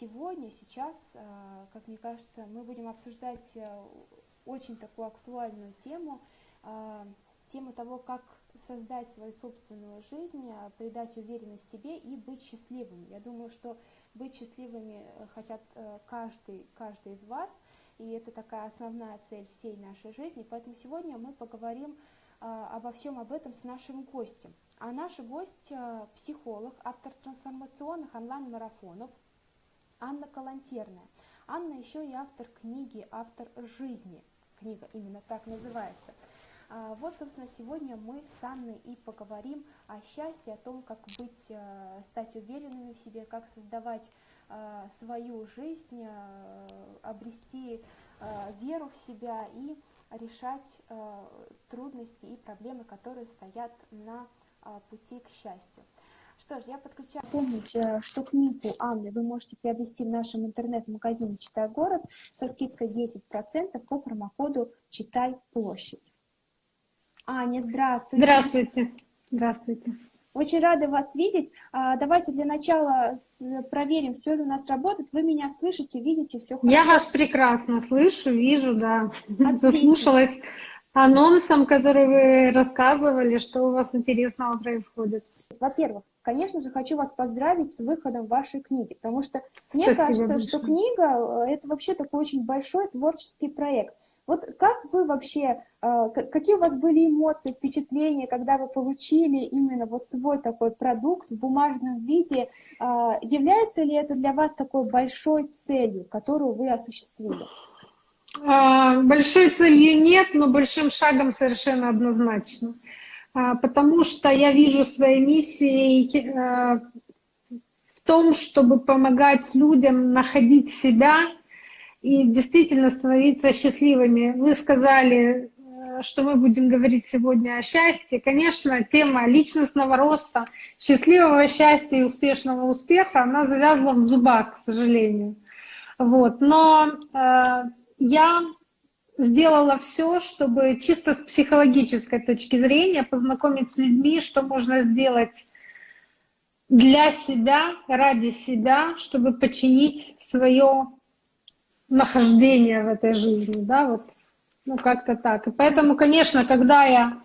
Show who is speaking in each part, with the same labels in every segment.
Speaker 1: сегодня, сейчас, э, как мне кажется, мы будем обсуждать э, очень такую актуальную тему, э, тему того, как создать свою собственную жизнь, придать уверенность себе и быть счастливым. Я думаю, что быть счастливыми хотят каждый, каждый из вас, и это такая основная цель всей нашей жизни. Поэтому сегодня мы поговорим обо всем об этом с нашим гостем. А наш гость – психолог, автор трансформационных онлайн-марафонов, Анна Калантерная. Анна еще и автор книги «Автор жизни». Книга именно так называется. А, вот, собственно, сегодня мы с Анной и поговорим о счастье, о том, как быть, э, стать уверенными в себе, как создавать э, свою жизнь, э, обрести веру в себя и решать трудности и проблемы, которые стоят на пути к счастью. Что ж, я подключаю. Помните, что книгу Анны вы можете приобрести в нашем интернет-магазине «Читай город» со скидкой 10% по промокоду «Читай площадь». Аня, здравствуйте.
Speaker 2: Здравствуйте. Здравствуйте.
Speaker 1: Очень рада вас видеть. А, давайте для начала проверим, все ли у нас работает. Вы меня слышите, видите, все хорошо?
Speaker 2: Я вас прекрасно слышу, вижу, да. Отлично. Заслушалась анонсом, который вы рассказывали, что у вас интересного происходит.
Speaker 1: Во-первых, конечно же, хочу вас поздравить с выходом вашей книги, потому что мне кажется, большое. что книга э, — это вообще такой очень большой творческий проект. Вот как вы вообще, э, какие у вас были эмоции, впечатления, когда вы получили именно вот свой такой продукт в бумажном виде? Э, является ли это для вас такой большой целью, которую вы осуществили?
Speaker 2: А, большой целью нет, но большим шагом совершенно однозначно. А, потому что я вижу своей миссией э, в том, чтобы помогать людям находить себя и действительно становиться счастливыми. Вы сказали, э, что мы будем говорить сегодня о счастье. Конечно, тема личностного роста, счастливого счастья и успешного успеха, она завязана в зубах, к сожалению. Вот. Но э, я сделала все, чтобы чисто с психологической точки зрения познакомить с людьми, что можно сделать для себя, ради себя, чтобы починить свое нахождение в этой жизни, да, вот, ну, как-то так. И поэтому, конечно, когда я...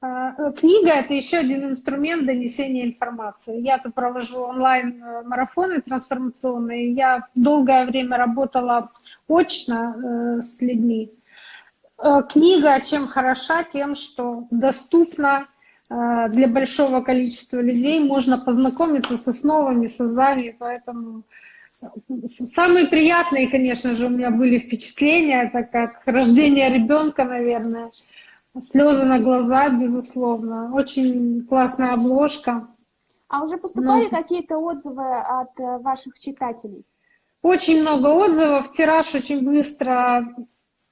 Speaker 2: Э, книга — это еще один инструмент донесения информации. Я-то провожу онлайн-марафоны трансформационные, я долгое время работала очно э, с людьми, Э, книга чем хороша? Тем, что доступна э, для большого количества людей, можно познакомиться с основами, с азами, поэтому э, самые приятные, конечно же, у меня были впечатления, это как рождение ребенка, наверное, слезы на глаза, безусловно, очень классная обложка.
Speaker 1: А уже поступали Но... какие-то отзывы от ваших читателей?
Speaker 2: Очень много отзывов, тираж очень быстро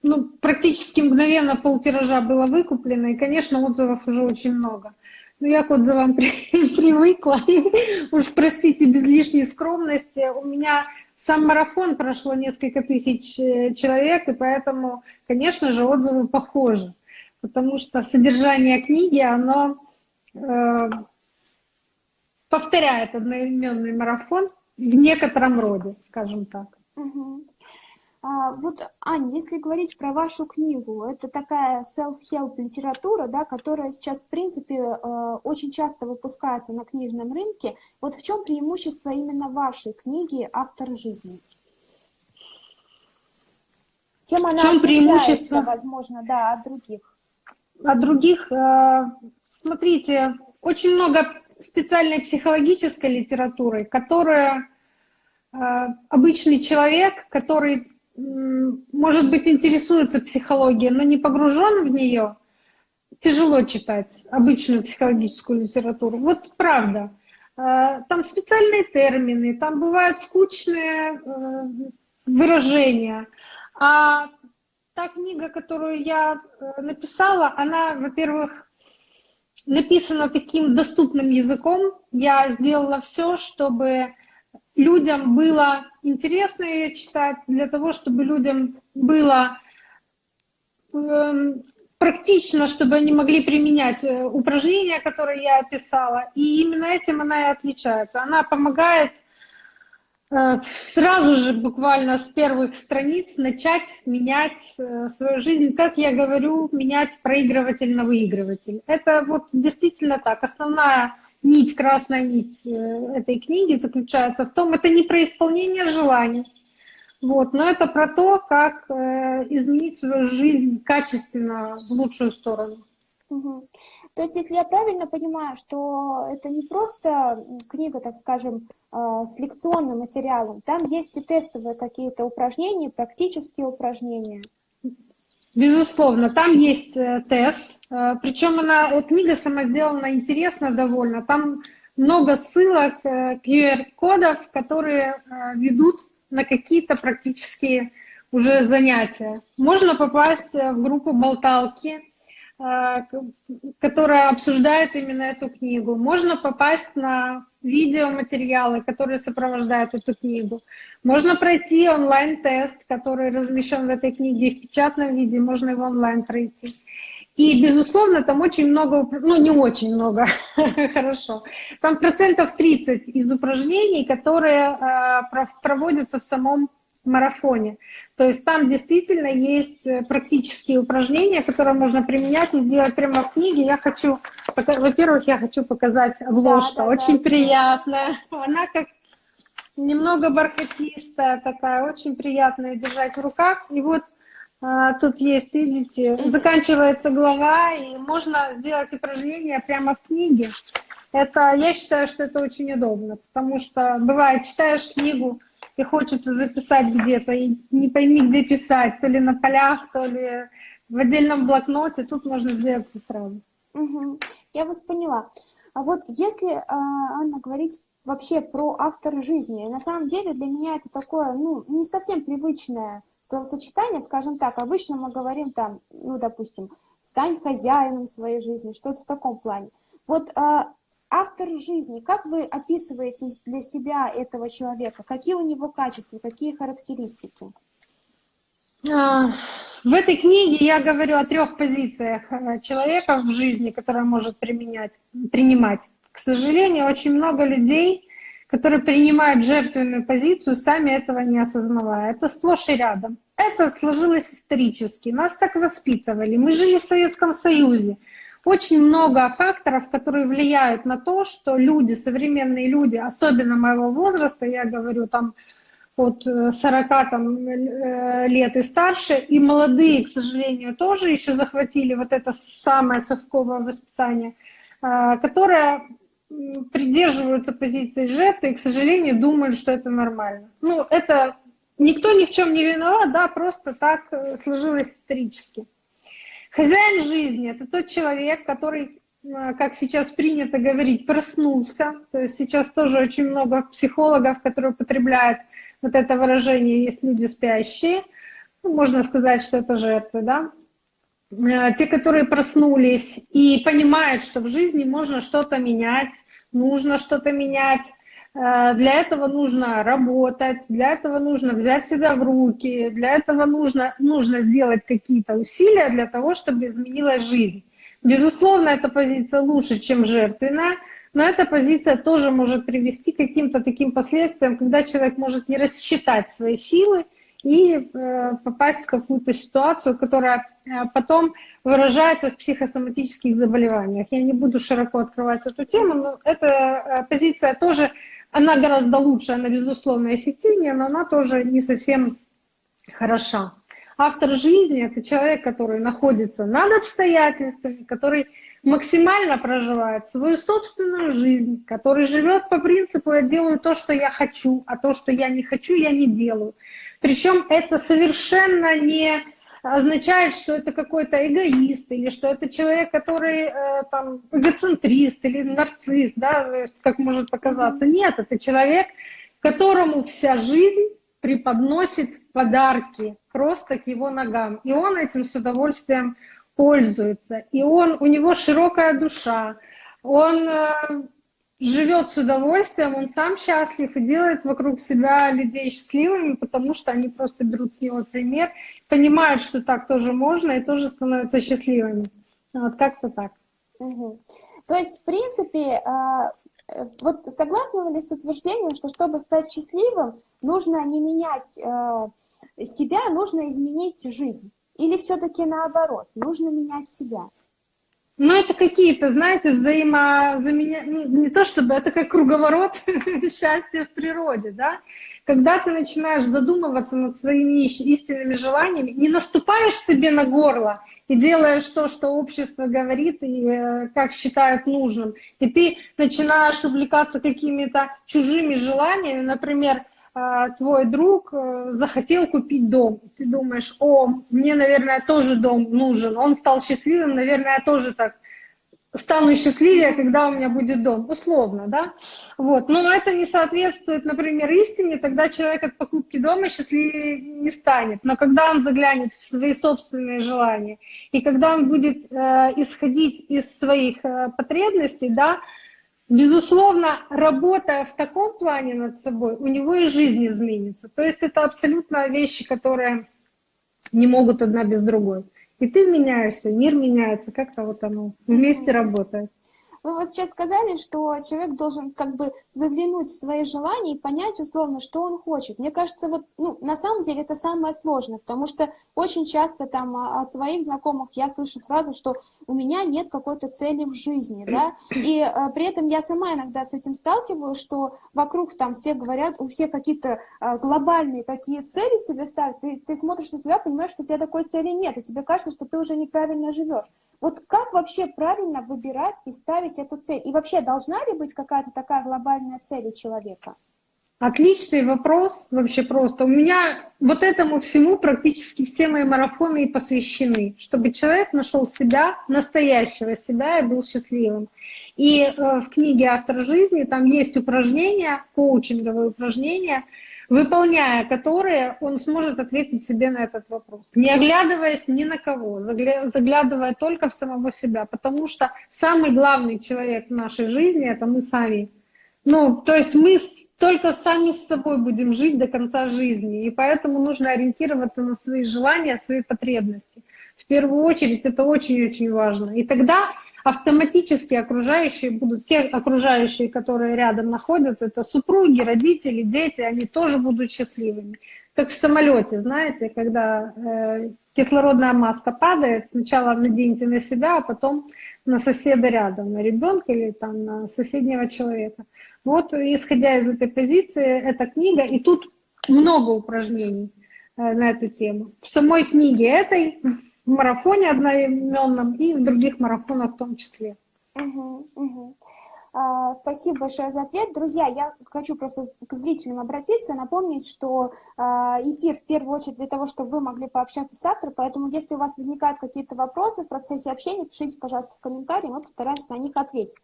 Speaker 2: ну, практически мгновенно полтиража было выкуплено, и, конечно, отзывов уже очень много. Но я к отзывам при, привыкла, уж простите, без лишней скромности. У меня сам марафон прошло несколько тысяч э, человек, и поэтому, конечно же, отзывы похожи, потому что содержание книги, оно э, повторяет одноименный марафон в некотором роде, скажем так.
Speaker 1: Угу. А, вот, Аня, если говорить про вашу книгу, это такая self-help литература, да, которая сейчас, в принципе, э, очень часто выпускается на книжном рынке. Вот в чем преимущество именно вашей книги «Автор жизни»? Чем она в чем преимущество? возможно, да, от других?
Speaker 2: От других, э, смотрите, очень много специальной психологической литературы, которая э, обычный человек, который может быть, интересуется психологией, но не погружен в нее, тяжело читать обычную психологическую литературу. Вот правда. А, там специальные термины, там бывают скучные э, выражения. А та книга, которую я э, написала, она, во-первых, написана таким доступным языком. Я сделала все, чтобы людям было интересно ее читать, для того, чтобы людям было э, практично, чтобы они могли применять э, упражнения, которые я описала. И именно этим она и отличается. Она помогает Э, сразу же, буквально с первых страниц, начать менять э, свою жизнь, как я говорю, менять проигрыватель на выигрыватель. Это вот действительно так. Основная нить, красная нить э, этой книги заключается в том, это не про исполнение желаний, вот, но это про то, как изменить свою жизнь качественно в лучшую сторону.
Speaker 1: Угу. То есть, если я правильно понимаю, что это не просто книга, так скажем, а, с лекционным материалом, там есть и тестовые какие-то упражнения, практические упражнения.
Speaker 2: Безусловно, там есть э, тест, э, причем она, э, книга сама сделана интересно довольно, там много ссылок, QR-кодов, которые ведут на какие-то практические уже занятия. Можно попасть в группу болталки, которая обсуждает именно эту книгу. Можно попасть на видеоматериалы, которые сопровождают эту книгу. Можно пройти онлайн-тест, который размещен в этой книге в печатном виде, можно его онлайн пройти. И, безусловно, там очень много, ну, не очень много, хорошо, там процентов 30 из упражнений, которые э, проводятся в самом марафоне. То есть там действительно есть э, практические упражнения, которые можно применять и сделать прямо в книге. Я хочу, во-первых, я хочу показать обложку. Да, да, очень да, приятная. Она как немного бархатистая такая, очень приятная держать в руках. И вот а, тут есть, видите, заканчивается глава, и можно сделать упражнение прямо в книге. Это, я считаю, что это очень удобно, потому что бывает, читаешь книгу, и хочется записать где-то, и не пойми, где писать, то ли на полях, то ли в отдельном блокноте, тут можно сделать все сразу.
Speaker 1: Угу. Я вас поняла. А вот если, а, Анна, говорить вообще про автор жизни, на самом деле для меня это такое, ну, не совсем привычное словосочетание, скажем так, обычно мы говорим там, ну, допустим, стань хозяином своей жизни, что-то в таком плане. Вот а, автор жизни, как вы описываете для себя этого человека? Какие у него качества, какие характеристики?
Speaker 2: А, в этой книге я говорю о трех позициях э, человека в жизни, которые может применять, принимать. К сожалению, очень много людей, которые принимают жертвенную позицию, сами этого не осознавая. Это сплошь и рядом. Это сложилось исторически. Нас так воспитывали. Мы жили в Советском Союзе. Очень много факторов, которые влияют на то, что люди, современные люди, особенно моего возраста, я говорю там от 40 там, э, лет и старше, и молодые, к сожалению, тоже еще захватили вот это самое совковое воспитание, а, которое придерживаются позиции жертвы и, к сожалению, думают, что это нормально. Ну, это никто ни в чем не виноват, да, просто так э, сложилось исторически. Хозяин жизни – это тот человек, который, как сейчас принято говорить, проснулся. То есть сейчас тоже очень много психологов, которые употребляют вот это выражение «есть люди спящие». Ну, можно сказать, что это жертвы, да? Э, те, которые проснулись и понимают, что в жизни можно что-то менять, нужно что-то менять, для этого нужно работать, для этого нужно взять себя в руки, для этого нужно, нужно сделать какие-то усилия для того, чтобы изменилась жизнь. Безусловно, эта позиция лучше, чем жертвенная, но эта позиция тоже может привести к каким-то таким последствиям, когда человек может не рассчитать свои силы и э, попасть в какую-то ситуацию, которая э, потом выражается в психосоматических заболеваниях. Я не буду широко открывать эту тему, но эта э, позиция тоже она гораздо лучше, она, безусловно, эффективнее, но она тоже не совсем хороша. Автор жизни – это человек, который находится над обстоятельствами, который максимально проживает свою собственную жизнь, который живет по принципу «я делаю то, что я хочу, а то, что я не хочу, я не делаю». Причем это совершенно не означает, что это какой-то эгоист, или что это человек, который э, там эгоцентрист или нарцисс, да, как может показаться. Нет, это человек, которому вся жизнь преподносит подарки просто к его ногам. И он этим с удовольствием пользуется. И он, у него широкая душа. Он э, живет с удовольствием, он сам счастлив и делает вокруг себя людей счастливыми, потому что они просто берут с него пример, понимают, что так тоже можно и тоже становятся счастливыми. Вот как-то так.
Speaker 1: Угу. То есть, в принципе, а, Э, вот согласны вы ли с утверждением, что чтобы стать счастливым, нужно не менять э, себя, нужно изменить жизнь? Или все-таки наоборот, нужно менять себя?
Speaker 2: Ну, это какие-то, знаете, взаимозаменя... Ну, не то чтобы, это как круговорот счастья в природе, да? Когда ты начинаешь задумываться над своими истинными желаниями, не наступаешь себе на горло и делаешь то, что общество говорит и э, как считает нужным, и ты начинаешь увлекаться какими-то чужими желаниями, например, твой друг э, захотел купить дом. Ты думаешь, о, мне, наверное, тоже дом нужен. Он стал счастливым, наверное, я тоже так стану счастливее, когда у меня будет дом, условно, да, вот, но это не соответствует, например, истине, тогда человек от покупки дома счастливее не станет, но когда он заглянет в свои собственные желания, и когда он будет э, исходить из своих э, потребностей, да, Безусловно, работая в таком плане над собой, у него и жизнь изменится. То есть это абсолютно вещи, которые не могут одна без другой. И ты меняешься, мир меняется, как-то вот оно вместе работает.
Speaker 1: Вы вот сейчас сказали, что человек должен как бы заглянуть в свои желания и понять условно, что он хочет. Мне кажется, вот, ну, на самом деле это самое сложное, потому что очень часто там а, от своих знакомых я слышу фразу, что у меня нет какой-то цели в жизни, да, и а, при этом я сама иногда с этим сталкиваюсь, что вокруг там все говорят, у всех какие-то а, глобальные такие цели себе ставят, ты, ты смотришь на себя, понимаешь, что у тебя такой цели нет, и тебе кажется, что ты уже неправильно живешь. Вот как вообще правильно выбирать и ставить эту цель? И вообще, должна ли быть какая-то такая глобальная цель у человека?
Speaker 2: Отличный вопрос, вообще просто. У меня вот этому всему практически все мои марафоны и посвящены, чтобы человек нашел себя, настоящего себя и был счастливым. И э, в книге «Автор жизни» там есть упражнения, коучинговые упражнения, выполняя которые он сможет ответить себе на этот вопрос, не оглядываясь ни на кого, заглядывая только в самого себя, потому что самый главный человек в нашей жизни — это мы сами. Ну, то есть мы только сами с собой будем жить до конца жизни, и поэтому нужно ориентироваться на свои желания, свои потребности. В первую очередь это очень-очень важно. И тогда автоматически окружающие будут, те окружающие, которые рядом находятся, это супруги, родители, дети, они тоже будут счастливыми. Как в самолете, знаете, когда э, кислородная маска падает, сначала наденьте на себя, а потом на соседа рядом, на ребенка или там на соседнего человека. Вот, исходя из этой позиции, эта книга, и тут много упражнений э, на эту тему. В самой книге этой, марафоне одноименном и в других марафонах в том числе.
Speaker 1: А, спасибо большое за ответ. Друзья, я хочу просто к зрителям обратиться, напомнить, что а, эфир в первую очередь для того, чтобы вы могли пообщаться с автором, поэтому если у вас возникают какие-то вопросы в процессе общения, пишите, пожалуйста, в комментарии, мы постараемся на них ответить.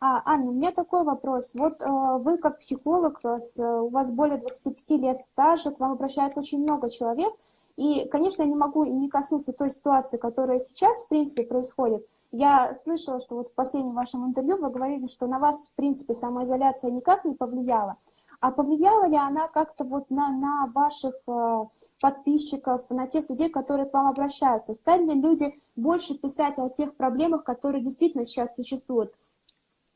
Speaker 1: А, Анна, у меня такой вопрос. Вот э, вы как психолог, вас, э, у вас более 25 лет стажа, к вам обращается очень много человек, и, конечно, я не могу не коснуться той ситуации, которая сейчас, в принципе, происходит. Я слышала, что вот в последнем вашем интервью вы говорили, что на вас, в принципе, самоизоляция никак не повлияла. А повлияла ли она как-то вот на, на ваших э, подписчиков, на тех людей, которые к вам обращаются? Стали ли люди больше писать о тех проблемах, которые действительно сейчас существуют?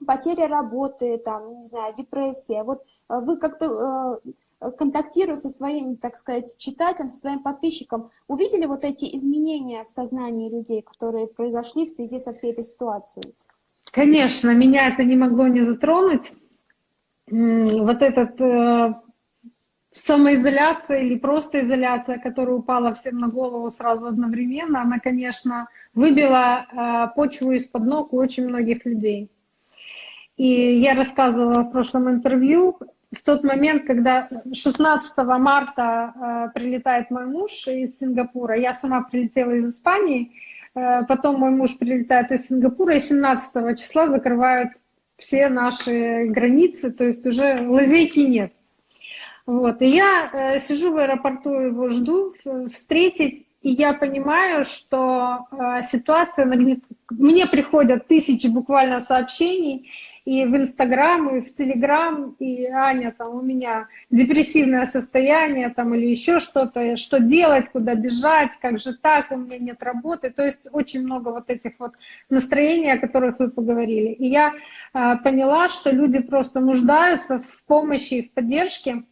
Speaker 1: Потеря работы, там, не знаю, депрессия. Вот э, вы как-то э, контактируя со своим, так сказать, читателем, со своим подписчиком, увидели вот эти изменения в сознании людей, которые произошли в связи со всей этой ситуацией?
Speaker 2: Конечно, меня это не могло не затронуть. Вот этот э, самоизоляция или просто изоляция, которая упала всем на голову сразу одновременно, она, конечно, выбила э, почву из-под ног у очень многих людей. И я рассказывала в прошлом интервью, в тот момент, когда 16 марта э, прилетает мой муж из Сингапура, я сама прилетела из Испании, э, потом мой муж прилетает из Сингапура, и 17 числа закрывают все наши границы, то есть уже лазейки нет. Вот. И я э, сижу в аэропорту, его жду встретить, и я понимаю, что э, ситуация нагнет... Мне приходят тысячи буквально сообщений, и в Инстаграм, и в Телеграм, и Аня, там у меня депрессивное состояние, там или еще что-то, что делать, куда бежать, как же так, у меня нет работы. То есть очень много вот этих вот настроений, о которых вы поговорили. И я э, поняла, что люди просто нуждаются в помощи и в поддержке.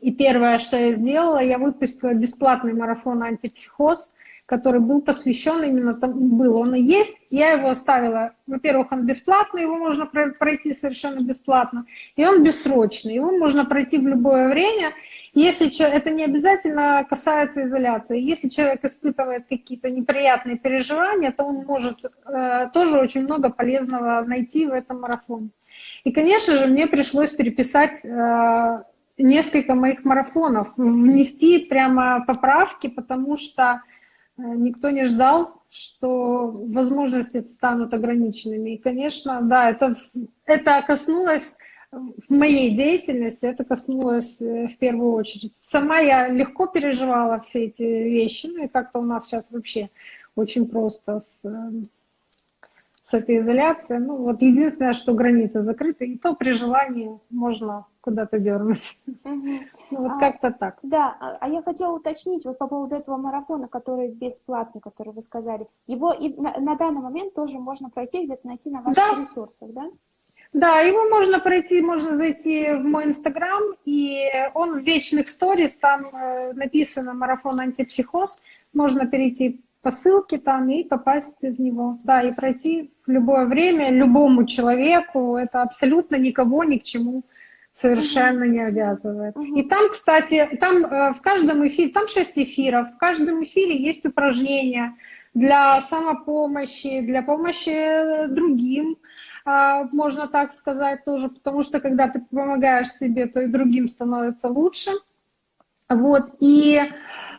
Speaker 2: И первое, что я сделала, я выпустила бесплатный марафон «Антипсихоз», который был посвящен именно тому, был он и есть. Я его оставила, во-первых, он бесплатный, его можно пройти совершенно бесплатно, и он бессрочный, его можно пройти в любое время. Если это не обязательно касается изоляции. Если человек испытывает какие-то неприятные переживания, то он может э, тоже очень много полезного найти в этом марафоне. И, конечно же, мне пришлось переписать э, несколько моих марафонов, внести прямо поправки, потому что никто не ждал, что возможности станут ограниченными. И, конечно, да, это, это коснулось в моей деятельности, это коснулось э, в первую очередь. Сама я легко переживала все эти вещи, ну и как-то у нас сейчас вообще очень просто с э, с этой изоляцией. Ну, вот единственное, что границы закрыты, и то при желании можно куда-то дернуть. Угу. Ну, вот а, как-то так.
Speaker 1: Да, а, а я хотела уточнить вот по поводу этого марафона, который бесплатный, который вы сказали. Его и на, на данный момент тоже можно пройти, где-то найти на ваших да. ресурсах, да?
Speaker 2: Да, его можно пройти, можно зайти в мой инстаграм, и он в вечных сторис, там э, написано «Марафон антипсихоз», можно перейти по ссылке там и попасть в него. Да, и пройти в любое время любому человеку. Это абсолютно никого ни к чему совершенно не обязывает. И там, кстати, там э, в каждом эфире, там шесть эфиров, в каждом эфире есть упражнения для самопомощи, для помощи другим, а, можно так сказать тоже, потому что когда ты помогаешь себе, то и другим становится лучше. Вот, и э,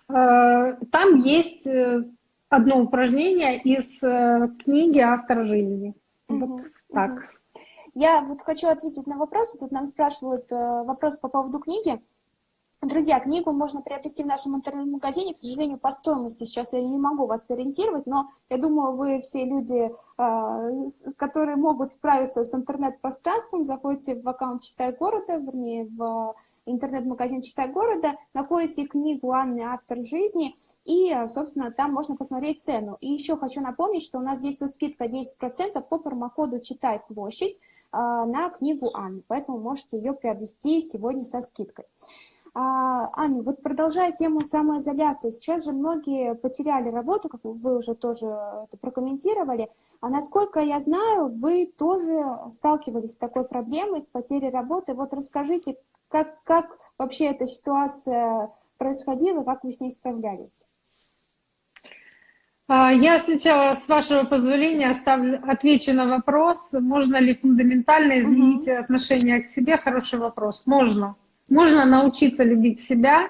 Speaker 2: там есть э, одно упражнение из э, книги «Автор жизни». Угу, вот так. Угу.
Speaker 1: Я вот хочу ответить на вопросы. Тут нам спрашивают э, вопросы по поводу книги. Друзья, книгу можно приобрести в нашем интернет-магазине. К сожалению, по стоимости сейчас я не могу вас сориентировать, но я думаю, вы все люди, а, которые могут справиться с интернет-пространством, заходите в аккаунт «Читай города», вернее, в интернет-магазин «Читай города», находите книгу Анны «Автор жизни», и, собственно, там можно посмотреть цену. И еще хочу напомнить, что у нас действует скидка 10% по промокоду «Читай площадь» а, на книгу Анны, поэтому можете ее приобрести сегодня со скидкой. А, Аня, вот продолжая тему самоизоляции, сейчас же многие потеряли работу, как вы уже тоже это прокомментировали, а насколько я знаю, вы тоже сталкивались с такой проблемой, с потерей работы. Вот расскажите, как, как вообще эта ситуация происходила, как вы с ней справлялись?
Speaker 2: А, я сначала, с вашего позволения, оставлю, отвечу на вопрос, можно ли фундаментально изменить угу. отношение к себе. Хороший вопрос. Можно. Можно научиться любить себя,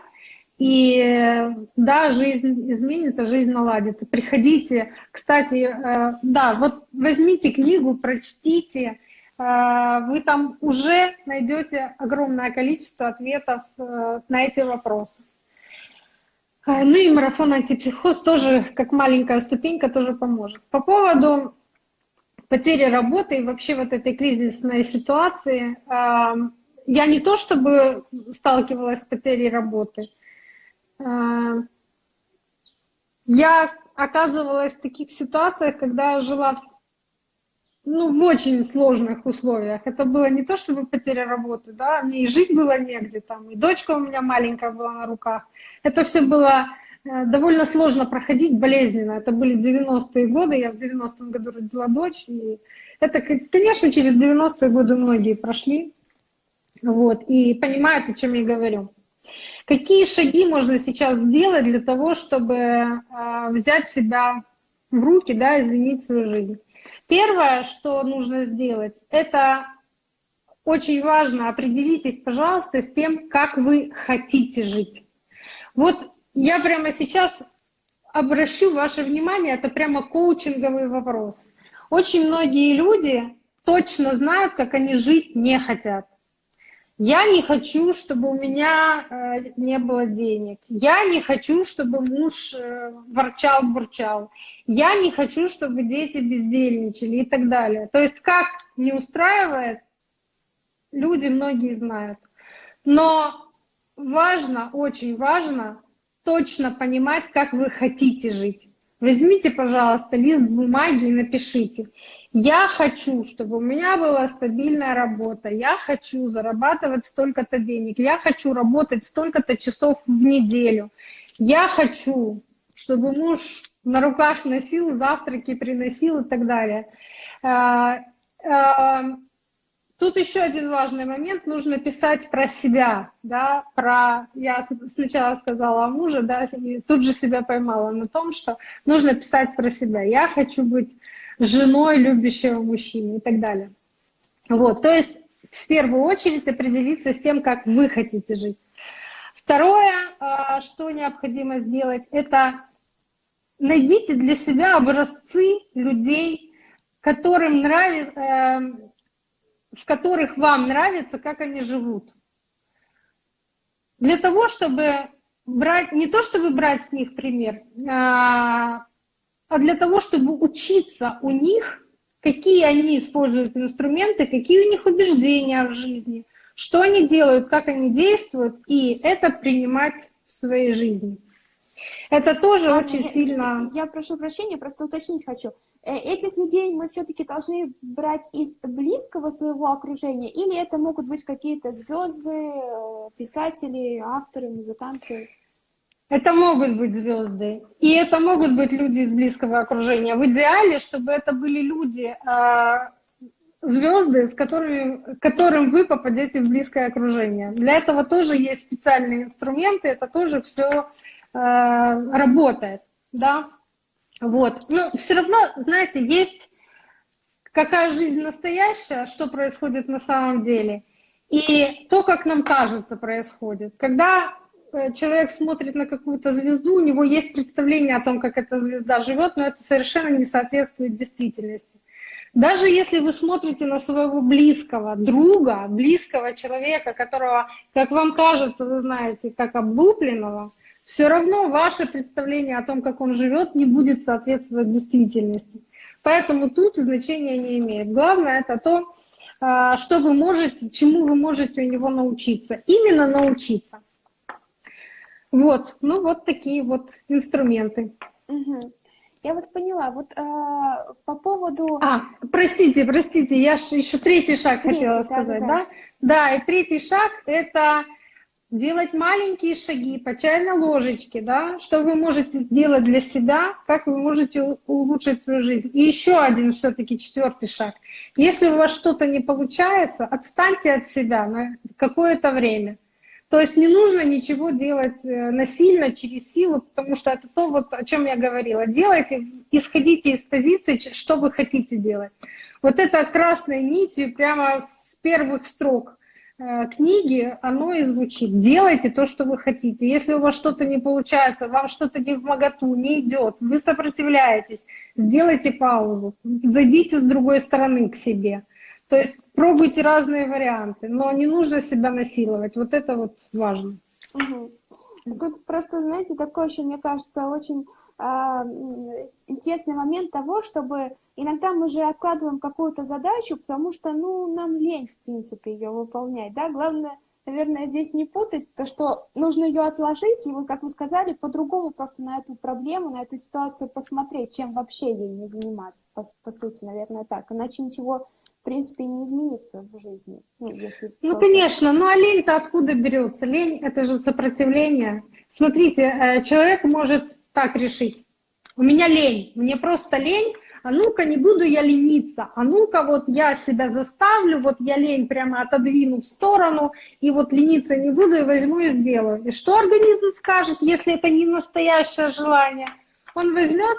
Speaker 2: и да, жизнь изменится, жизнь наладится. Приходите, кстати, э, да, вот возьмите книгу, прочтите, э, вы там уже найдете огромное количество ответов э, на эти вопросы. Ну и марафон антипсихоз тоже, как маленькая ступенька, тоже поможет. По поводу потери работы и вообще вот этой кризисной ситуации, я не то чтобы сталкивалась с потерей работы, а, я оказывалась в таких ситуациях, когда жила ну, в очень сложных условиях. Это было не то, чтобы потеря работы, да, мне и жить было негде, там, и дочка у меня маленькая была на руках. Это все было э, довольно сложно проходить, болезненно. Это были 90-е годы, я в 90-м году родила дочь, и это, конечно, через 90-е годы многие прошли вот, и понимают, о чем я говорю. Какие шаги можно сейчас сделать для того, чтобы э, взять себя в руки, да, изменить свою жизнь? Первое, что нужно сделать, это очень важно, определитесь, пожалуйста, с тем, как вы хотите жить. Вот я прямо сейчас обращу ваше внимание, это прямо коучинговый вопрос. Очень многие люди точно знают, как они жить не хотят. Я не хочу, чтобы у меня э, не было денег. Я не хочу, чтобы муж э, ворчал-бурчал. Я не хочу, чтобы дети бездельничали и так далее. То есть как не устраивает, люди многие знают. Но важно, очень важно точно понимать, как вы хотите жить. Возьмите, пожалуйста, лист бумаги и напишите. Я хочу, чтобы у меня была стабильная работа. Я хочу зарабатывать столько-то денег. Я хочу работать столько-то часов в неделю. Я хочу, чтобы муж на руках носил, завтраки приносил и так далее. А, а, тут еще один важный момент. Нужно писать про себя. Да, про... Я сначала сказала о муже, да, и тут же себя поймала на том, что нужно писать про себя. Я хочу быть женой любящего мужчины и так далее. Вот, то есть в первую очередь определиться с тем, как вы хотите жить. Второе, а, что необходимо сделать, это найдите для себя образцы людей, которым нравится, эм, в которых вам нравится, как они живут. Для того, чтобы брать, не то чтобы брать с них пример, а, а для того, чтобы учиться у них, какие они используют инструменты, какие у них убеждения в жизни, что они делают, как они действуют, и это принимать в своей жизни. Это тоже Ладно, очень
Speaker 1: я,
Speaker 2: сильно...
Speaker 1: Я прошу прощения, просто уточнить хочу. Э, этих людей мы все-таки должны брать из близкого своего окружения, или это могут быть какие-то звезды, э, писатели, авторы, музыканты?
Speaker 2: Это могут быть звезды, и это могут быть люди из близкого окружения. В идеале, чтобы это были люди, а, звезды, с которыми, которым вы попадете в близкое окружение. Для этого тоже есть специальные инструменты, это тоже все а, работает, да. Вот. Но все равно, знаете, есть какая жизнь настоящая, что происходит на самом деле, и то, как нам кажется, происходит. Когда человек смотрит на какую-то звезду, у него есть представление о том, как эта звезда живет, но это совершенно не соответствует действительности. Даже если вы смотрите на своего близкого друга, близкого человека, которого, как вам кажется, вы знаете, как облупленного, все равно ваше представление о том, как он живет, не будет соответствовать действительности. Поэтому тут значения не имеет. Главное это то, а, что вы можете, чему вы можете у него научиться. Именно научиться. Вот, ну вот такие вот инструменты.
Speaker 1: Угу. Я вас поняла. Вот э, по поводу...
Speaker 2: А, простите, простите, я еще третий шаг третий, хотела да, сказать, да. да? Да, и третий шаг – это делать маленькие шаги по чайной ложечке, да, что вы можете сделать для себя, как вы можете улучшить свою жизнь. И еще один все-таки четвертый шаг. Если у вас что-то не получается, отстаньте от себя на какое-то время. То есть не нужно ничего делать э, насильно, через силу, потому что это то, вот, о чем я говорила. Делайте, исходите из позиции, что вы хотите делать. Вот это красной нитью прямо с первых строк э, книги, оно и звучит. Делайте то, что вы хотите. Если у вас что-то не получается, вам что-то не в моготу, не идет, вы сопротивляетесь, сделайте паузу, зайдите с другой стороны к себе. То есть пробуйте разные варианты, но не нужно себя насиловать. Вот это вот важно.
Speaker 1: Тут просто, знаете, такой еще, мне кажется, очень э, интересный момент того, чтобы иногда мы же откладываем какую-то задачу, потому что, ну, нам лень, в принципе, ее выполнять, да, главное наверное, здесь не путать, то, что нужно ее отложить, и вот, как вы сказали, по-другому просто на эту проблему, на эту ситуацию посмотреть, чем вообще ей не заниматься, по, по сути, наверное, так. Иначе ничего, в принципе, не изменится в жизни.
Speaker 2: Ну, если ну просто... конечно, ну а лень-то откуда берется? Лень — это же сопротивление. Смотрите, э, человек может так решить. У меня лень, мне просто лень, а ну-ка не буду я лениться, а ну-ка вот я себя заставлю, вот я лень прямо отодвину в сторону, и вот лениться не буду, и возьму и сделаю. И что организм скажет, если это не настоящее желание? Он возьмет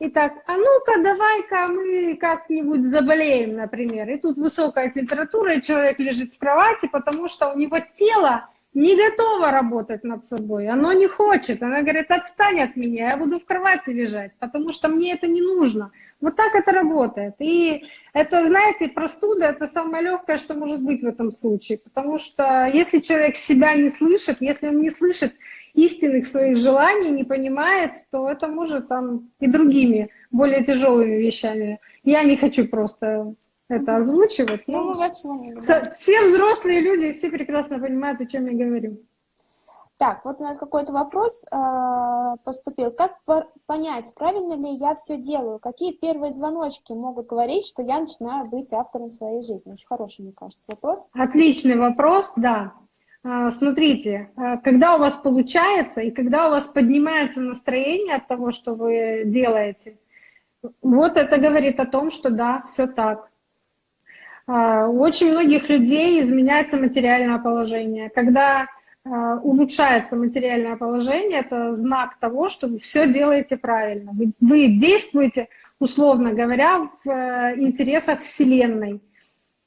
Speaker 2: и так, а ну-ка давай-ка мы как-нибудь заболеем, например. И тут высокая температура, и человек лежит в кровати, потому что у него тело не готово работать над собой, оно не хочет. Она говорит, отстань от меня, я буду в кровати лежать, потому что мне это не нужно. Вот так это работает. И это, знаете, простуда — это самое легкое, что может быть в этом случае. Потому что если человек себя не слышит, если он не слышит истинных своих желаний, не понимает, то это может там и другими, более тяжелыми вещами. Я не хочу просто это озвучивать. Ну, мы вас поняли. Все взрослые люди, все прекрасно понимают, о чем я говорю.
Speaker 1: Так, вот у нас какой-то вопрос э, поступил. Как понять, правильно ли я все делаю? Какие первые звоночки могут говорить, что я начинаю быть автором своей жизни? Очень хороший, мне кажется, вопрос.
Speaker 2: Отличный вопрос, да. А, смотрите, а, когда у вас получается и когда у вас поднимается настроение от того, что вы делаете, вот это говорит о том, что да, все так. А, у очень многих людей изменяется материальное положение. Когда Э, улучшается материальное положение, это знак того, что вы все делаете правильно. Вы, действуете, условно говоря, в э, интересах Вселенной.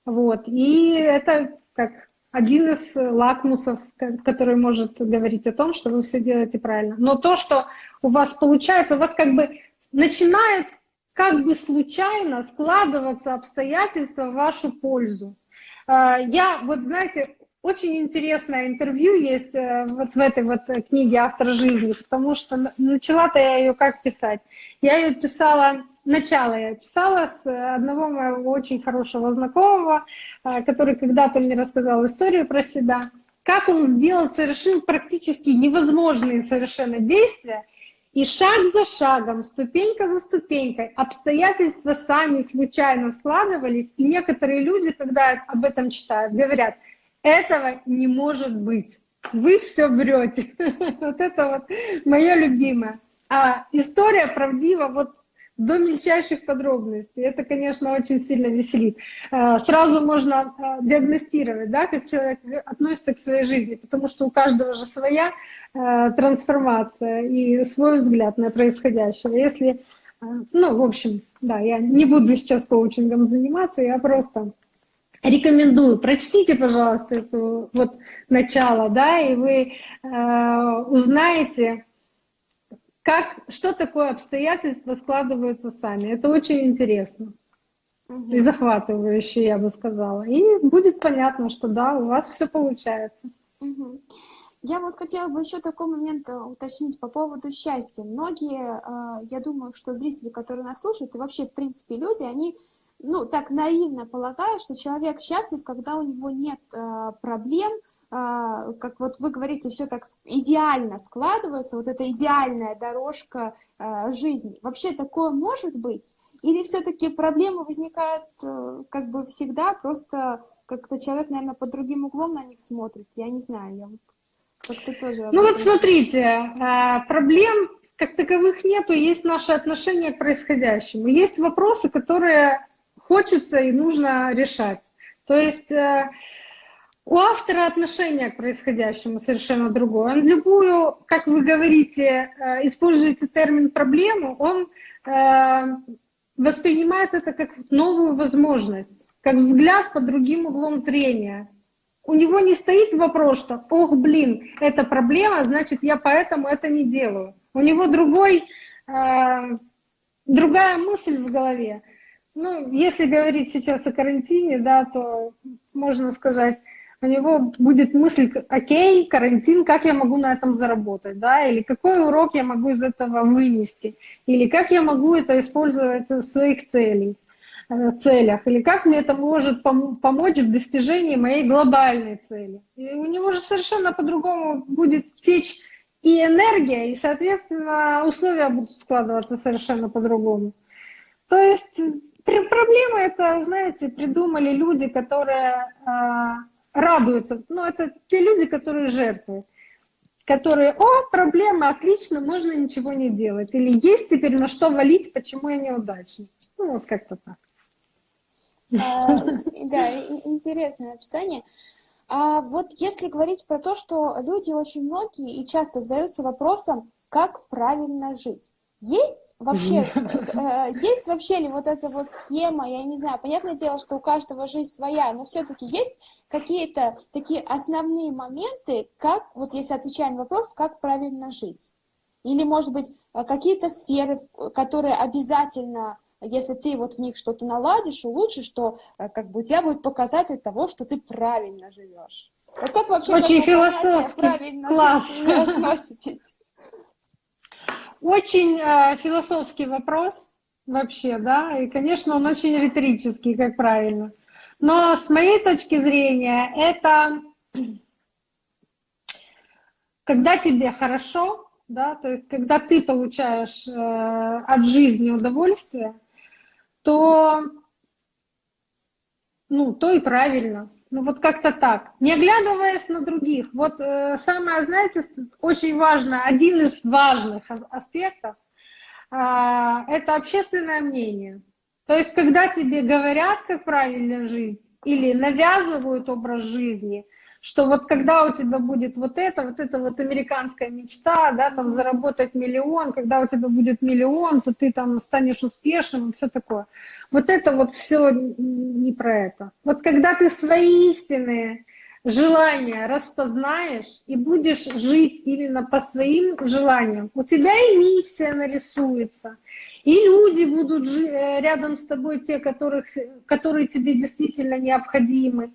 Speaker 2: Вот. И это как один из лакмусов, который может говорить о том, что вы все делаете правильно. Но то, что у вас получается, у вас как бы начинают как бы случайно складываться обстоятельства в вашу пользу. Э, я, вот знаете, очень интересное интервью есть э, вот в этой вот книге «Автор жизни», потому что начала-то я ее как писать? Я ее писала, начало я писала с одного моего очень хорошего знакомого, э, который когда-то мне рассказал историю про себя, как он сделал, совершил практически невозможные совершенно действия, и шаг за шагом, ступенька за ступенькой, обстоятельства сами случайно складывались, и некоторые люди, когда об этом читают, говорят – этого не может быть. Вы все врете. Вот это вот мое любимое. А история правдива вот до мельчайших подробностей. Это, конечно, очень сильно веселит. А, сразу можно а, диагностировать, да, как человек относится к своей жизни, потому что у каждого же своя а, трансформация и свой взгляд на происходящее. Если, ну, в общем, да, я не буду сейчас коучингом заниматься, я просто рекомендую, прочтите, пожалуйста, это вот начало, да, и вы э, узнаете, как, что такое обстоятельства складываются сами. Это очень интересно угу. и захватывающе, я бы сказала. И будет понятно, что да, у вас все получается.
Speaker 1: Угу. Я вот хотела бы еще такой момент э, уточнить по поводу счастья. Многие, э, я думаю, что зрители, которые нас слушают, и вообще, в принципе, люди, они ну, так наивно полагаю, что человек счастлив, когда у него нет э, проблем, как вот вы говорите, все так идеально складывается, вот эта идеальная дорожка э, жизни. Вообще такое может быть? Или все-таки проблемы возникают э, как бы всегда, просто как-то человек, наверное, под другим углом на них смотрит? Я не знаю, я вот
Speaker 2: как-то тоже... Ну вот смотрите, э, проблем как таковых нету, есть наше отношение к происходящему. Есть вопросы, которые хочется и нужно решать. То есть э, у автора отношение к происходящему совершенно другое. Он любую, как вы говорите, э, используете термин «проблему», он э, воспринимает это как новую возможность, как взгляд под другим углом зрения. У него не стоит вопрос, что «ох, блин, это проблема, значит, я поэтому это не делаю». У него другой, другая мысль в голове. Ну, если говорить сейчас о карантине, да, то можно сказать, у него будет мысль, окей, карантин, как я могу на этом заработать, да, или какой урок я могу из этого вынести, или как я могу это использовать в своих целях, э, целях, или как мне это может помочь в достижении моей глобальной цели. И у него же совершенно по-другому будет течь и энергия, и, соответственно, условия будут складываться совершенно по-другому. То есть Проблема это, знаете, придумали люди, которые э, радуются. Ну, это те люди, которые жертвуют. Которые, о, проблема, отлично, можно ничего не делать. Или есть теперь на что валить, почему я неудачник. Ну, вот как-то так.
Speaker 1: А, да, интересное описание. А вот если говорить про то, что люди очень многие и часто задаются вопросом, как правильно жить. Есть вообще, э, есть вообще ли вот эта вот схема, я не знаю, понятное дело, что у каждого жизнь своя, но все-таки есть какие-то такие основные моменты, как, вот если отвечая на вопрос, как правильно жить? Или, может быть, э, какие-то сферы, которые обязательно, если ты вот в них что-то наладишь, улучшишь, то э, как бы у тебя будет показатель того, что ты правильно живешь. Вот как вообще
Speaker 2: Очень философски. правильно Класс.
Speaker 1: жить относитесь?
Speaker 2: Очень э, философский вопрос вообще, да, и, конечно, он очень риторический, как правильно. Но с моей точки зрения, это когда тебе хорошо, да, то есть когда ты получаешь э, от жизни удовольствие, то, ну, то и правильно. Ну вот как-то так, не оглядываясь на других. Вот э, самое, знаете, очень важно, один из важных аспектов э, это общественное мнение. То есть когда тебе говорят, как правильно жить, или навязывают образ жизни – что вот когда у тебя будет вот это, вот это вот американская мечта, да, там заработать миллион, когда у тебя будет миллион, то ты там станешь успешным и все такое. Вот это вот все не про это. Вот когда ты свои истинные желания распознаешь и будешь жить именно по своим желаниям, у тебя и миссия нарисуется, и люди будут э, рядом с тобой, те, которых, которые тебе действительно необходимы.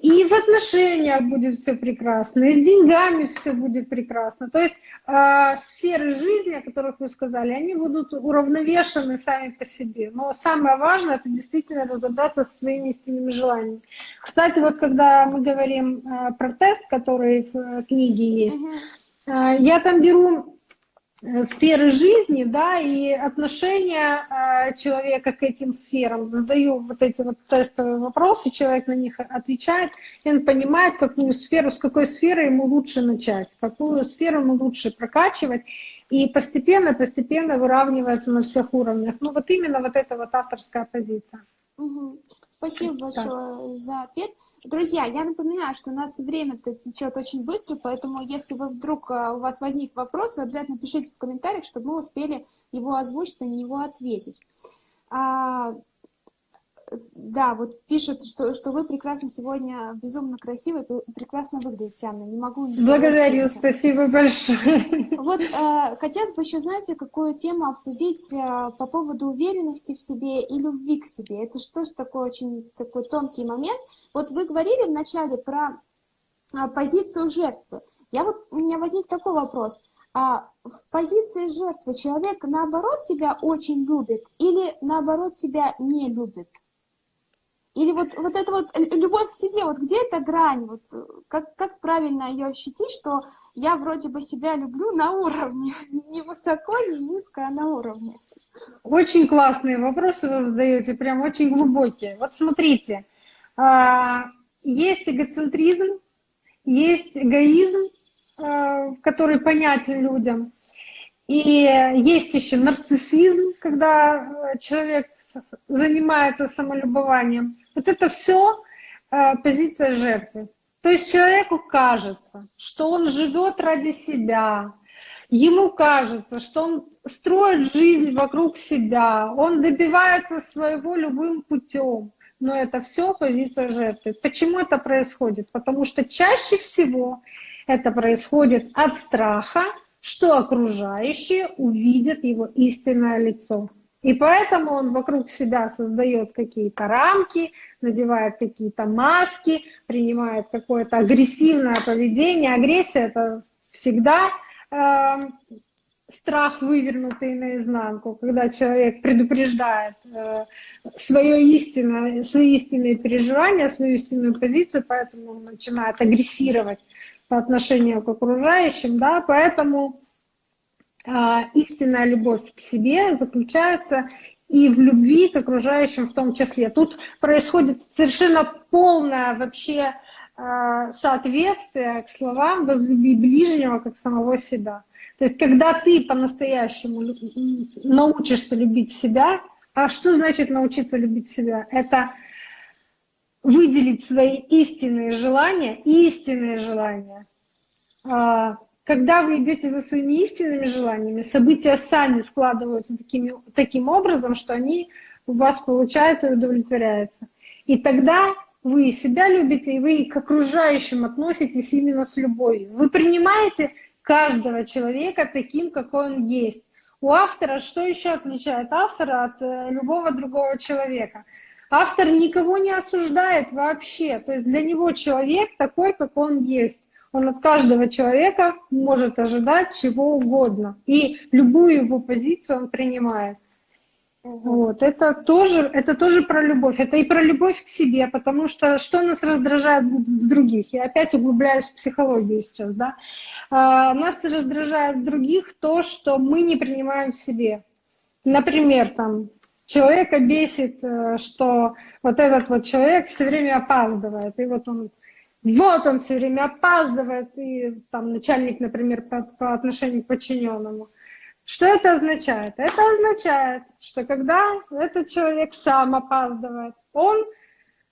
Speaker 2: И в отношениях будет все прекрасно, и с деньгами все будет прекрасно. То есть э, сферы жизни, о которых вы сказали, они будут уравновешены сами по себе. Но самое важное, это действительно разобраться со своими истинными желаниями. Кстати, вот когда мы говорим э, про тест, который в э, книге есть, э, я там беру сферы жизни, да, и отношения э, человека к этим сферам. Задаю вот эти вот тестовые вопросы, человек на них отвечает, и он понимает, какую сферу, с какой сферы ему лучше начать, какую сферу ему лучше прокачивать, и постепенно-постепенно выравнивается на всех уровнях. Ну вот именно вот эта вот авторская позиция.
Speaker 1: Угу. Спасибо большое да. за ответ. Друзья, я напоминаю, что у нас время-то течет очень быстро, поэтому если вы вдруг а, у вас возник вопрос, вы обязательно пишите в комментариях, чтобы мы успели его озвучить и на него ответить. Да, вот пишут, что, что вы прекрасно сегодня, безумно красивы, прекрасно выглядите, Анна. Не могу не
Speaker 2: Благодарю, спасибо большое.
Speaker 1: Вот э, хотелось бы еще, знаете, какую тему обсудить э, по поводу уверенности в себе и любви к себе. Это что ж такой очень такой тонкий момент. Вот вы говорили вначале про э, позицию жертвы. Я вот, у меня возник такой вопрос. А в позиции жертвы человек наоборот себя очень любит или наоборот себя не любит? Или вот, вот это вот любовь к себе, вот где эта грань, вот как, как правильно ее ощутить, что я вроде бы себя люблю на уровне, не высоко, не низко, а на уровне.
Speaker 2: Очень классные вопросы вы задаете, прям очень глубокие. Вот смотрите, а, есть эгоцентризм, есть эгоизм, а, который понятен людям, и есть еще нарциссизм, когда человек занимается самолюбованием. Вот это все э, позиция жертвы. То есть человеку кажется, что он живет ради себя, ему кажется, что он строит жизнь вокруг себя, он добивается своего любым путем. Но это все позиция жертвы. Почему это происходит? Потому что чаще всего это происходит от страха, что окружающие увидят его истинное лицо. И поэтому он вокруг себя создает какие-то рамки, надевает какие-то маски, принимает какое-то агрессивное поведение. Агрессия — это всегда э, страх, вывернутый наизнанку, когда человек предупреждает э, свое истинное, свои истинные переживания, свою истинную позицию, поэтому он начинает агрессировать по отношению к окружающим. Да? Поэтому истинная любовь к себе заключается и в любви к окружающим в том числе. Тут происходит совершенно полное вообще а, соответствие к словам «возлюби ближнего, как самого себя». То есть когда ты по-настоящему научишься любить себя, а что значит научиться любить себя? Это выделить свои истинные желания, истинные желания, а, когда вы идете за своими истинными желаниями, события сами складываются такими, таким образом, что они у вас получаются и удовлетворяются. И тогда вы себя любите, и вы к окружающим относитесь именно с любовью. Вы принимаете каждого человека таким, какой он есть. У автора что еще отличает автора от э, любого другого человека? Автор никого не осуждает вообще. То есть для него человек такой, как он есть. Он от каждого человека может ожидать чего угодно. И любую его позицию он принимает. Вот, это тоже, это тоже про любовь. Это и про любовь к себе, потому что что нас раздражает в других? Я опять углубляюсь в психологию сейчас, да. А, нас раздражает в других то, что мы не принимаем в себе. Например, там, человека бесит, э, что вот этот вот человек все время опаздывает, и вот он вот он все время опаздывает, и там начальник, например, по, по отношению к подчиненному. Что это означает? Это означает, что когда этот человек сам опаздывает, он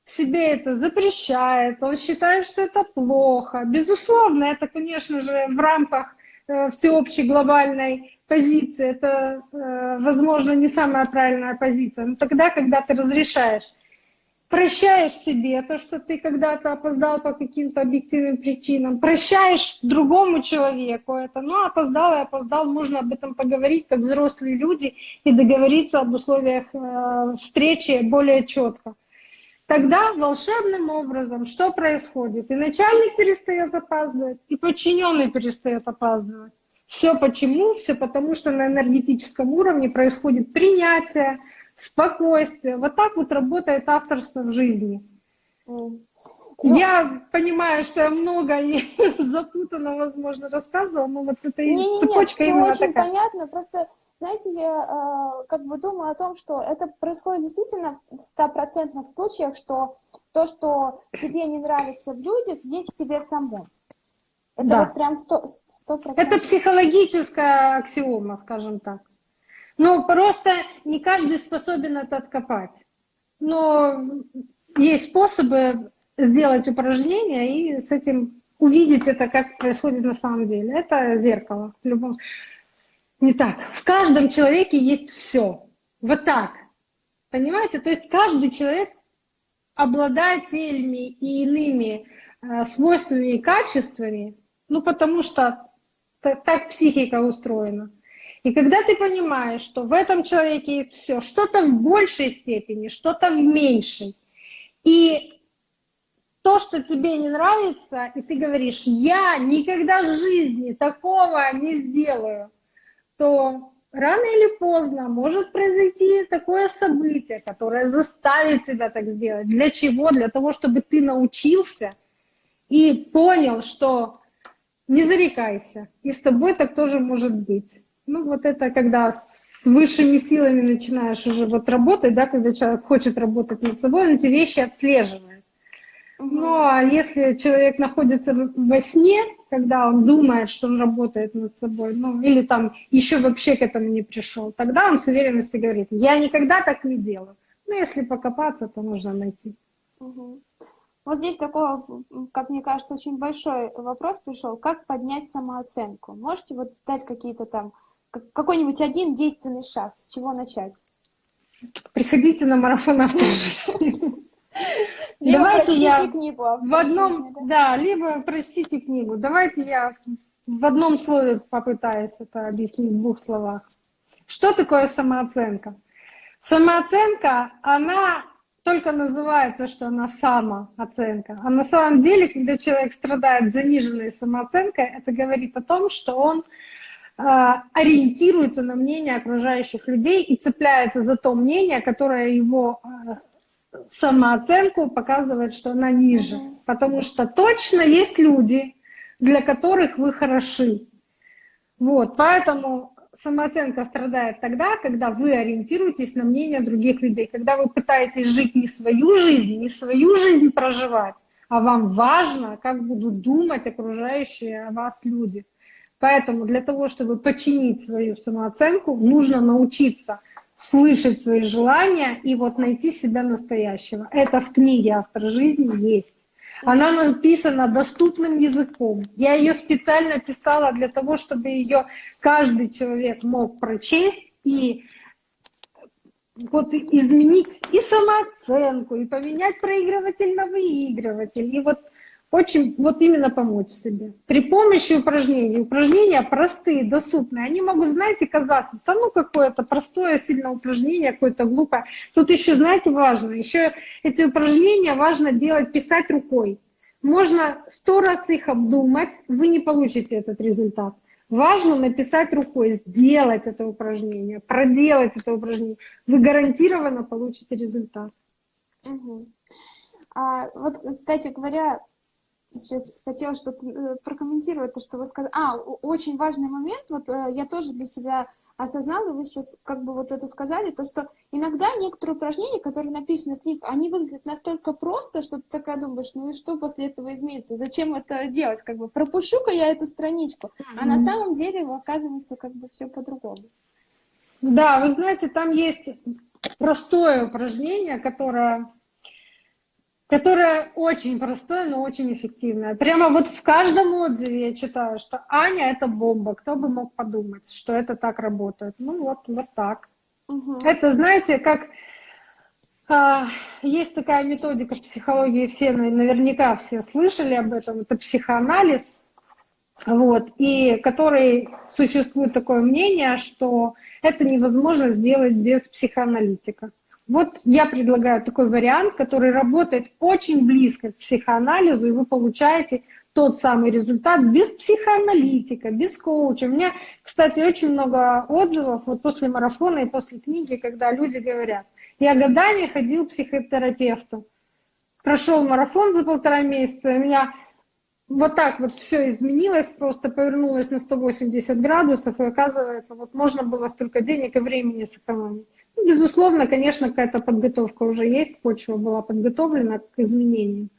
Speaker 2: себе это запрещает, он считает, что это плохо. Безусловно, это, конечно же, в рамках э, всеобщей глобальной позиции, это, э, возможно, не самая правильная позиция. Но тогда, когда ты разрешаешь прощаешь себе то, что ты когда-то опоздал по каким-то объективным причинам, прощаешь другому человеку это, ну, опоздал и опоздал, можно об этом поговорить, как взрослые люди, и договориться об условиях э, встречи более четко. Тогда волшебным образом что происходит? И начальник перестает опаздывать, и подчиненный перестает опаздывать. Все почему? Все потому, что на энергетическом уровне происходит принятие, спокойствие. Вот так вот работает авторство в жизни. Ну, я понимаю, что я много и запутанно, возможно, рассказывала, но вот это
Speaker 1: не, не, цепочка нет, именно очень такая. понятно. Просто, знаете, я э, как бы думаю о том, что это происходит действительно в стопроцентных случаях, что то, что тебе не нравится в людях, есть в тебе самому. Это да. вот прям сто процентов.
Speaker 2: Это психологическая аксиома, скажем так. Ну, просто не каждый способен это откопать. Но есть способы сделать упражнение и с этим увидеть это, как происходит на самом деле. Это зеркало. В любом... Не так. В каждом человеке есть все. Вот так. Понимаете? То есть каждый человек обладает теми и иными э, свойствами и качествами, ну потому что так психика устроена. И когда ты понимаешь, что в этом человеке есть все, что-то в большей степени, что-то в меньшей, и то, что тебе не нравится, и ты говоришь, я никогда в жизни такого не сделаю, то рано или поздно может произойти такое событие, которое заставит тебя так сделать. Для чего? Для того, чтобы ты научился и понял, что не зарекайся, и с тобой так тоже может быть. Ну, вот это когда с высшими силами начинаешь уже вот работать, да, когда человек хочет работать над собой, он эти вещи отслеживает. Угу. Ну, а если человек находится во сне, когда он думает, что он работает над собой, ну, или там еще вообще к этому не пришел, тогда он с уверенностью говорит, я никогда так не делаю. Ну, если покопаться, то нужно найти.
Speaker 1: Угу. Вот здесь такой, как мне кажется, очень большой вопрос пришел. Как поднять самооценку? Можете вот дать какие-то там какой-нибудь один действенный шаг, с чего начать?
Speaker 2: Приходите на марафон автожизни.
Speaker 1: Либо Давайте я книгу
Speaker 2: в одном, да? да, либо прочтите книгу. Давайте я в одном слове попытаюсь это объяснить в двух словах. Что такое самооценка? Самооценка, она только называется, что она самооценка. А на самом деле, когда человек страдает заниженной самооценкой, это говорит о том, что он ориентируется на мнение окружающих людей и цепляется за то мнение, которое его а, самооценку показывает, что она ниже. Потому что точно есть люди, для которых вы хороши. Вот, поэтому самооценка страдает тогда, когда вы ориентируетесь на мнение других людей, когда вы пытаетесь жить не свою жизнь, не свою жизнь проживать, а вам важно, как будут думать окружающие вас люди. Поэтому для того, чтобы починить свою самооценку, нужно научиться слышать свои желания и вот найти себя настоящего. Это в книге «Автор жизни» есть. Она написана доступным языком. Я ее специально писала для того, чтобы ее каждый человек мог прочесть и вот изменить и самооценку, и поменять проигрыватель на выигрыватель. И вот очень вот именно помочь себе. При помощи упражнений. Упражнения простые, доступные. Они могут, знаете, казаться, да ну какое-то простое сильное упражнение, какое-то глупое. Тут еще, знаете, важно, еще эти упражнения важно делать, писать рукой. Можно сто раз их обдумать, вы не получите этот результат. Важно написать рукой, сделать это упражнение, проделать это упражнение. Вы гарантированно получите результат.
Speaker 1: Угу. А, вот, кстати говоря, сейчас хотела что-то э, прокомментировать, то, что вы сказали. А, очень важный момент, вот э, я тоже для себя осознала, вы сейчас как бы вот это сказали, то, что иногда некоторые упражнения, которые написаны в книге, они выглядят настолько просто, что ты такая думаешь, ну и что после этого изменится? Зачем это делать? Как бы пропущу-ка я эту страничку. А на самом деле оказывается как бы все по-другому.
Speaker 2: Да, вы знаете, там есть простое упражнение, которое которое очень простое, но очень эффективное. Прямо вот в каждом отзыве я читаю, что Аня — это бомба. Кто бы мог подумать, что это так работает? Ну вот, вот так. Угу. Это, знаете, как а, есть такая методика в психологии, все наверняка все слышали об этом, это психоанализ, вот, и который существует такое мнение, что это невозможно сделать без психоаналитика. Вот я предлагаю такой вариант, который работает очень близко к психоанализу, и вы получаете тот самый результат без психоаналитика, без коуча. У меня, кстати, очень много отзывов вот после марафона и после книги, когда люди говорят, я годами ходил к психотерапевту, прошел марафон за полтора месяца, у меня вот так вот все изменилось, просто повернулось на 180 градусов, и оказывается, вот можно было столько денег и времени сэкономить. Безусловно, конечно, какая-то подготовка уже есть, почва была подготовлена к изменениям,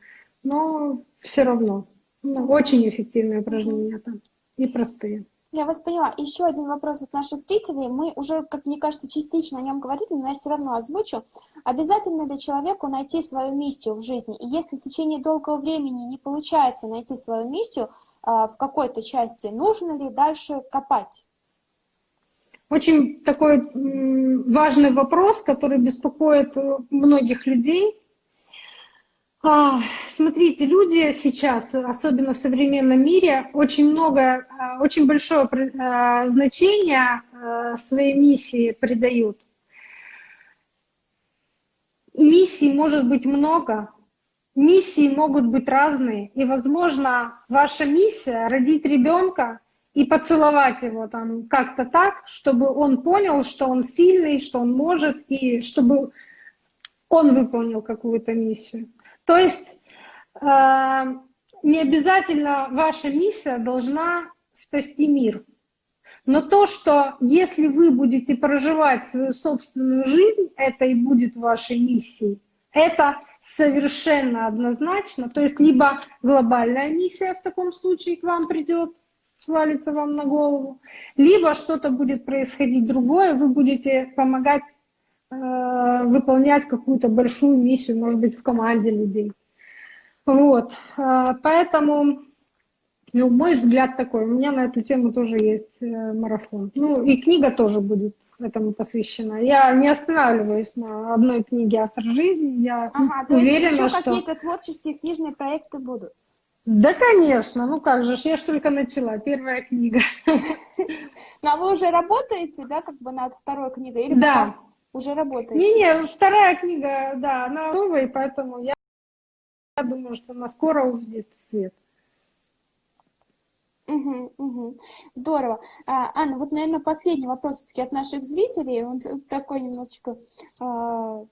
Speaker 2: но все равно ну, очень эффективные упражнения там и простые.
Speaker 1: Я вас поняла. Еще один вопрос от наших зрителей. Мы уже, как мне кажется, частично о нем говорили, но я все равно озвучу. Обязательно для человека найти свою миссию в жизни. И если в течение долгого времени не получается найти свою миссию а, в какой-то части, нужно ли дальше копать?
Speaker 2: Очень такой важный вопрос, который беспокоит э, многих людей. А, смотрите, люди сейчас, особенно в современном мире, очень много, а, очень большое а, значение своей миссии придают. Миссий может быть много, миссии могут быть разные, и, возможно, ваша миссия — родить ребенка, и поцеловать его там как-то так, чтобы он понял, что он сильный, что он может, и чтобы он выполнил какую-то миссию. То есть э, не обязательно ваша миссия должна спасти мир. Но то, что если вы будете проживать свою собственную жизнь, это и будет вашей миссией. Это совершенно однозначно. То есть либо глобальная миссия в таком случае к вам придет, свалится вам на голову, либо что-то будет происходить другое, вы будете помогать э, выполнять какую-то большую миссию, может быть, в команде людей. Вот, э, поэтому, ну, мой взгляд такой, у меня на эту тему тоже есть э, марафон. Ну, и книга тоже будет этому посвящена. Я не останавливаюсь на одной книге «Автор жизни», я ага, уверена,
Speaker 1: то есть
Speaker 2: еще
Speaker 1: что... какие-то творческие книжные проекты будут?
Speaker 2: Да, конечно, ну как же, я ж только начала, первая книга.
Speaker 1: Ну, а вы уже работаете, да, как бы над второй книгой?
Speaker 2: Или да.
Speaker 1: Уже работаете?
Speaker 2: Не-не, вторая книга, да, она новая, поэтому я, я думаю, что она скоро увидит свет.
Speaker 1: Угу, угу. Здорово. А, Анна, вот, наверное, последний вопрос все-таки от наших зрителей. Он такой немножечко а,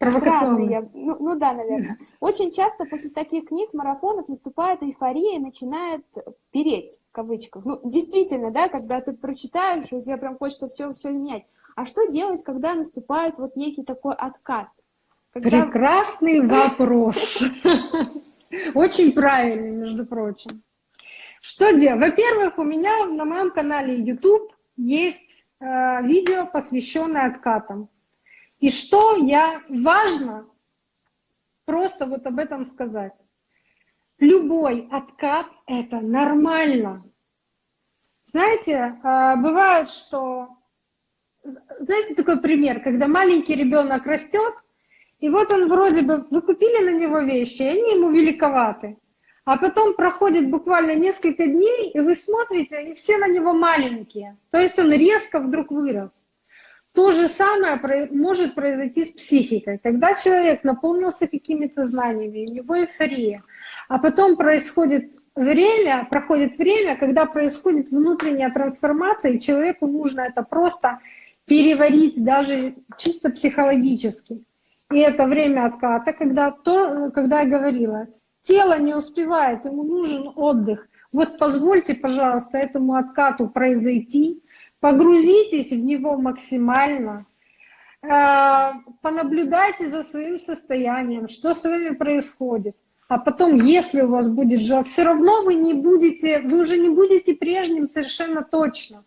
Speaker 1: Странный я. Ну, ну да, наверное. Очень часто после таких книг, марафонов наступает эйфория и начинает переть, в кавычках. Ну, действительно, да, когда ты прочитаешь, у тебя прям хочется все, все менять. А что делать, когда наступает вот некий такой откат?
Speaker 2: Когда... Прекрасный вопрос. Очень правильный, между прочим. Что делать? Во-первых, у меня на моем канале YouTube есть э, видео, посвященное откатам. И что я важно просто вот об этом сказать. любой откат – это нормально. Знаете, а, бывает, что... Знаете такой пример, когда маленький ребенок растет, и вот он вроде бы, вы купили на него вещи, и они ему великоваты. А потом проходит буквально несколько дней, и вы смотрите, и все на него маленькие. То есть он резко вдруг вырос. То же самое может произойти с психикой. Когда человек наполнился какими-то знаниями, у него эйфория, а потом происходит время, проходит время, когда происходит внутренняя трансформация, и человеку нужно это просто переварить даже чисто психологически. И это время отката, когда, то, когда я говорила, тело не успевает, ему нужен отдых. Вот позвольте, пожалуйста, этому откату произойти, погрузитесь в него максимально, э, понаблюдайте за своим состоянием, что с вами происходит. А потом, если у вас будет жар, все равно вы не будете, вы уже не будете прежним совершенно точно.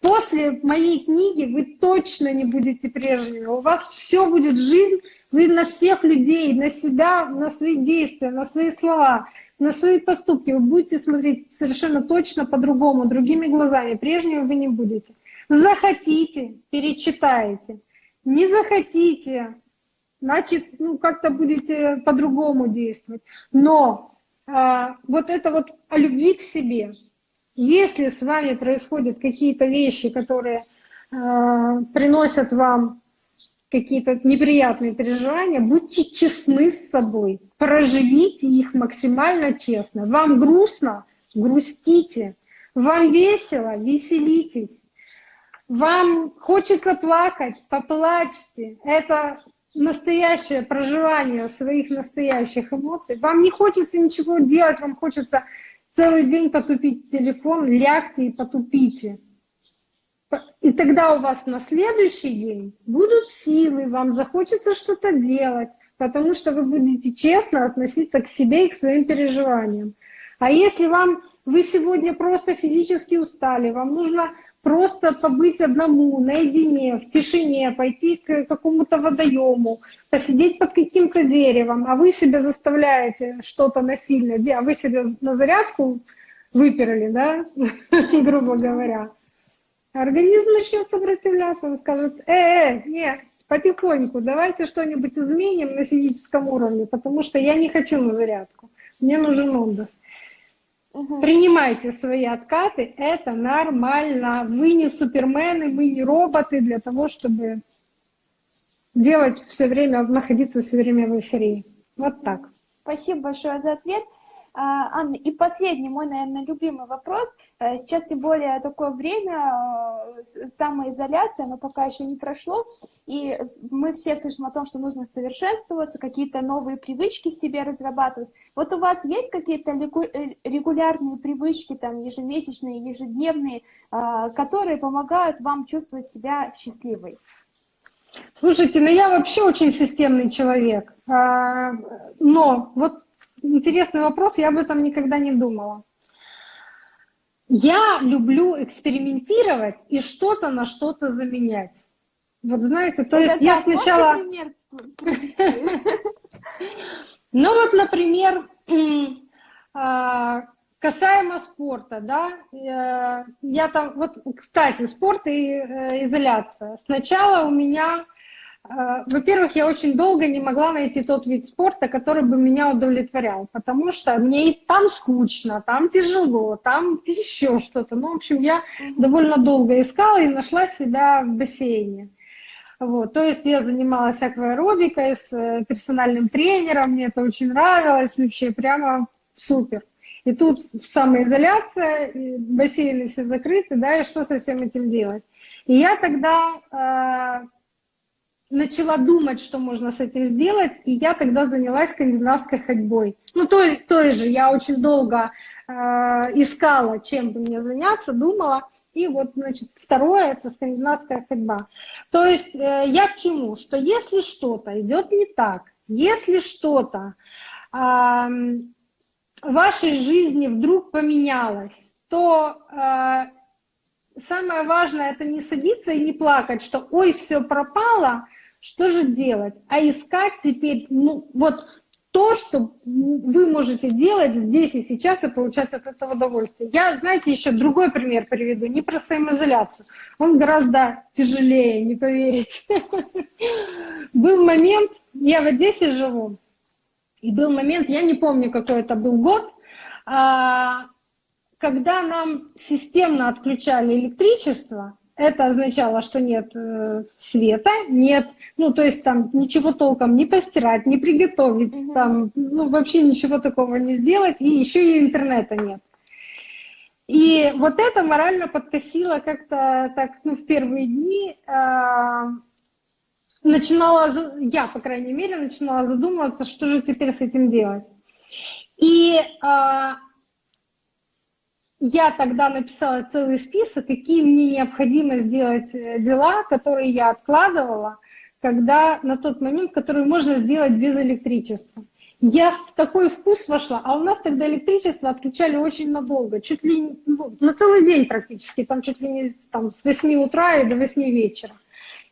Speaker 2: После моей книги вы точно не будете прежними. У вас все будет жизнь вы на всех людей, на себя, на свои действия, на свои слова, на свои поступки вы будете смотреть совершенно точно по-другому, другими глазами. Прежнего вы не будете. Захотите, перечитаете. Не захотите, значит, ну, как-то будете по-другому действовать. Но а, вот это вот о любви к себе. Если с вами происходят какие-то вещи, которые а, приносят вам какие-то неприятные переживания, будьте честны с собой, проживите их максимально честно. Вам грустно? Грустите. Вам весело? Веселитесь. Вам хочется плакать? Поплачьте. Это настоящее проживание своих настоящих эмоций. Вам не хочется ничего делать, вам хочется целый день потупить телефон, лягте и потупите. И тогда у вас на следующий день будут силы, вам захочется что-то делать, потому что вы будете честно относиться к себе и к своим переживаниям. А если вам вы сегодня просто физически устали, вам нужно просто побыть одному, наедине, в тишине, пойти к какому-то водоему, посидеть под каким-то деревом, а вы себя заставляете что-то насильно делать, а вы себя на зарядку выперли, да, грубо говоря, Организм начнет сопротивляться, он скажет, э, э, нет, потихоньку, давайте что-нибудь изменим на физическом уровне, потому что я не хочу на зарядку, мне нужен отдых. Угу. Принимайте свои откаты, это нормально. Вы не супермены, мы не роботы для того, чтобы делать все время, находиться все время в эйфории. Вот так.
Speaker 1: Спасибо большое за ответ. А, Анна, и последний мой, наверное, любимый вопрос. Э, сейчас тем более такое время, э, самоизоляция, но пока еще не прошло, и мы все слышим о том, что нужно совершенствоваться, какие-то новые привычки в себе разрабатывать. Вот у вас есть какие-то э, регулярные привычки, там, ежемесячные, ежедневные, которые помогают вам чувствовать себя счастливой?
Speaker 2: Слушайте, ну я вообще очень системный человек, а, но вот интересный вопрос, я об этом никогда не думала. Я люблю экспериментировать и что-то на что-то заменять. Вот знаете, то есть я сначала... Ну вот, например, а, касаемо спорта, да, э, я там, вот, кстати, спорт и э, изоляция. Сначала у меня Э, во-первых, я очень долго не могла найти тот вид спорта, который бы меня удовлетворял, потому что мне и там скучно, там тяжело, там еще что-то. Ну, в общем, я довольно долго искала и нашла себя в бассейне. Вот. То есть я занималась акваэробикой с э, персональным тренером, мне это очень нравилось, вообще прямо супер. И тут самоизоляция, и бассейны все закрыты, да, и что со всем этим делать? И я тогда э, начала думать, что можно с этим сделать, и я тогда занялась скандинавской ходьбой. Ну, той, той же, я очень долго э, искала, чем бы мне заняться, думала, и вот, значит, второе – это скандинавская ходьба. То есть э, я к чему? Что если что-то идет не так, если что-то э, в вашей жизни вдруг поменялось, то э, самое важное – это не садиться и не плакать, что «ой, все пропало», что же делать? А искать теперь, ну вот то, что вы можете делать здесь и сейчас и получать от этого удовольствие. Я, знаете, еще другой пример приведу, не про самоизоляцию. Он гораздо тяжелее, не поверите. Был момент, я в Одессе живу, и был момент, я не помню, какой это был год, а, когда нам системно отключали электричество, это означало, что нет э, света, нет, ну, то есть там ничего толком не постирать, не приготовить, -hmm. там, ну, вообще ничего такого не сделать, и еще и интернета нет. И вот это морально подкосило как-то так, ну, в первые дни, э, начинала, я, по крайней мере, начинала задумываться, что же теперь с этим делать. И э, я тогда написала целый список, какие мне необходимо сделать э, дела, которые я откладывала, когда на тот момент, который можно сделать без электричества. Я в такой вкус вошла, а у нас тогда электричество отключали очень надолго, чуть ли ну, на целый день практически, там чуть ли не там, с 8 утра и до 8 вечера.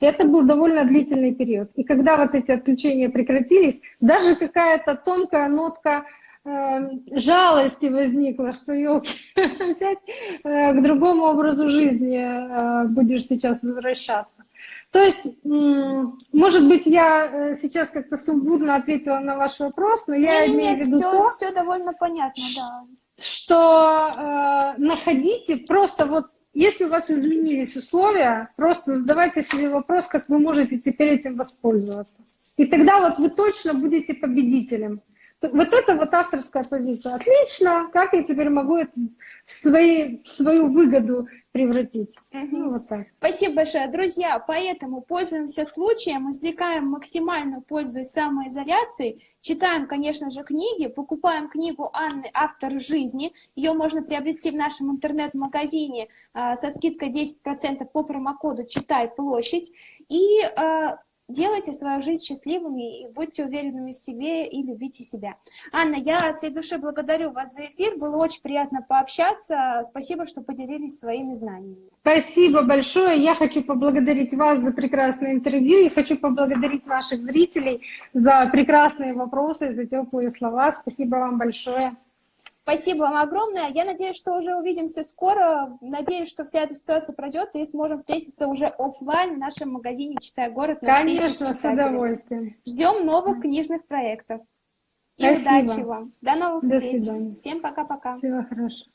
Speaker 2: И это был довольно длительный период. И когда вот эти отключения прекратились, даже какая-то тонкая нотка жалости возникло, что елки опять э, к другому образу жизни э, будешь сейчас возвращаться. То есть, может быть, я э, сейчас как-то сумбурно ответила на ваш вопрос, но я не, имею в виду
Speaker 1: все,
Speaker 2: то,
Speaker 1: все довольно понятно, да.
Speaker 2: что э, находите просто вот, если у вас изменились условия, просто задавайте себе вопрос, как вы можете теперь этим воспользоваться. И тогда вот вы точно будете победителем. Вот это вот авторская позиция. Отлично, как я теперь могу это в, свои, в свою выгоду превратить?
Speaker 1: Угу. Ну, вот так. Спасибо большое. Друзья, поэтому пользуемся случаем, извлекаем максимальную пользу из самоизоляции, читаем, конечно же, книги, покупаем книгу Анны «Автор жизни». Ее можно приобрести в нашем интернет-магазине э, со скидкой 10% по промокоду «Читай площадь». И э, Делайте свою жизнь счастливыми, и будьте уверенными в себе и любите себя. Анна, я от всей души благодарю вас за эфир, было очень приятно пообщаться. Спасибо, что поделились своими знаниями.
Speaker 2: Спасибо большое. Я хочу поблагодарить вас за прекрасное интервью и хочу поблагодарить наших зрителей за прекрасные вопросы, за теплые слова. Спасибо вам большое.
Speaker 1: Спасибо вам огромное. Я надеюсь, что уже увидимся скоро. Надеюсь, что вся эта ситуация пройдет и сможем встретиться уже офлайн в нашем магазине «Читай город».
Speaker 2: Конечно, с удовольствием.
Speaker 1: Ждем новых книжных проектов. И Спасибо. удачи вам. До новых
Speaker 2: До
Speaker 1: встреч.
Speaker 2: свидания.
Speaker 1: Всем пока-пока.
Speaker 2: Всего хорошего.